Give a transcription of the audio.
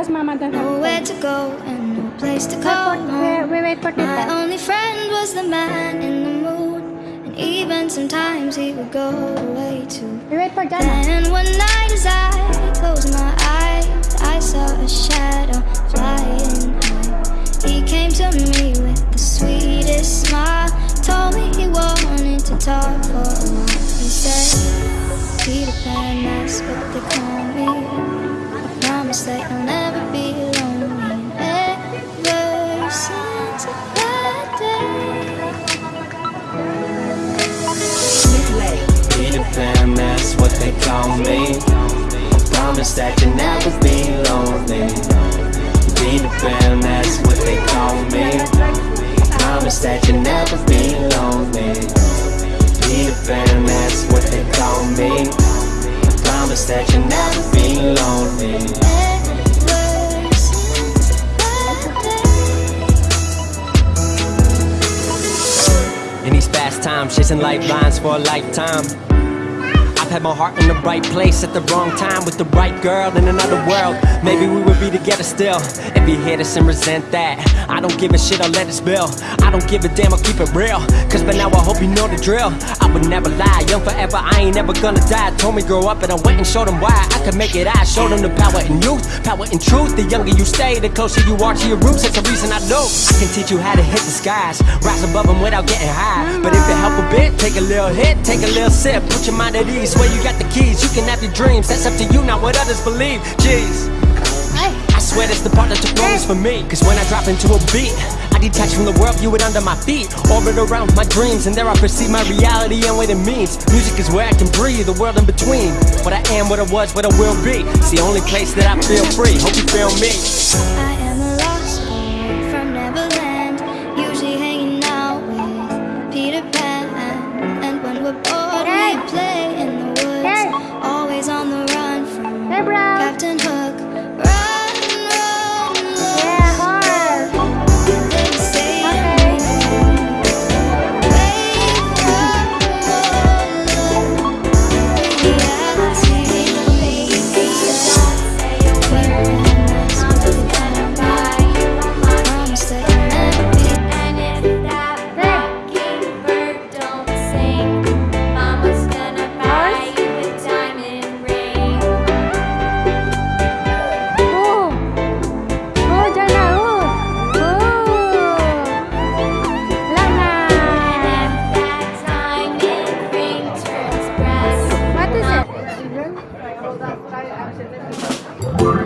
because Mama doesn't Nowhere to go and no place to Wait call for, home. we, we wait for My only friend was the man in the mood, and even sometimes he would go away too. We wait for Jana. And one night as I closed my eyes, I saw a shadow flying high. He came to me with the sweetest smile, told me he wanted to talk for a while. He said, Peter Pan, that's what they call me. Call me. Promise that you'll never be lonely. Peter Pan, that's what they call me. Promise that you'll never be lonely. Peter Pan, that's what they call me. Promise that you'll never be lonely. In these fast times, chasing lifelines for a lifetime. Had my heart in the right place at the wrong time with the right girl in another world. Maybe we would be together still. If you hate us and resent that, I don't give a shit, I'll let it spill. I don't give a damn, I'll keep it real. Cause by now I hope you know the drill. I would never lie, young forever, I ain't never gonna die. Told me grow up and I went and showed them why I could make it. I showed them the power in youth, power in truth. The younger you stay, the closer you are to your roots. That's the reason I know. I can teach you how to hit the skies, rise above them without getting high. But if it help a bit, take a little hit, take a little sip, put your mind at ease. Where you got the keys, you can have your dreams. That's up to you, not what others believe. Jeez. I swear that's the part that took moments for me. Cause when I drop into a beat I detach from the world, view it under my feet. Orbit around my dreams And there I perceive my reality and what it means. Music is where I can breathe, the world in between. What I am, what I was, what I will be. It's the only place that I feel free. Hope you feel me turns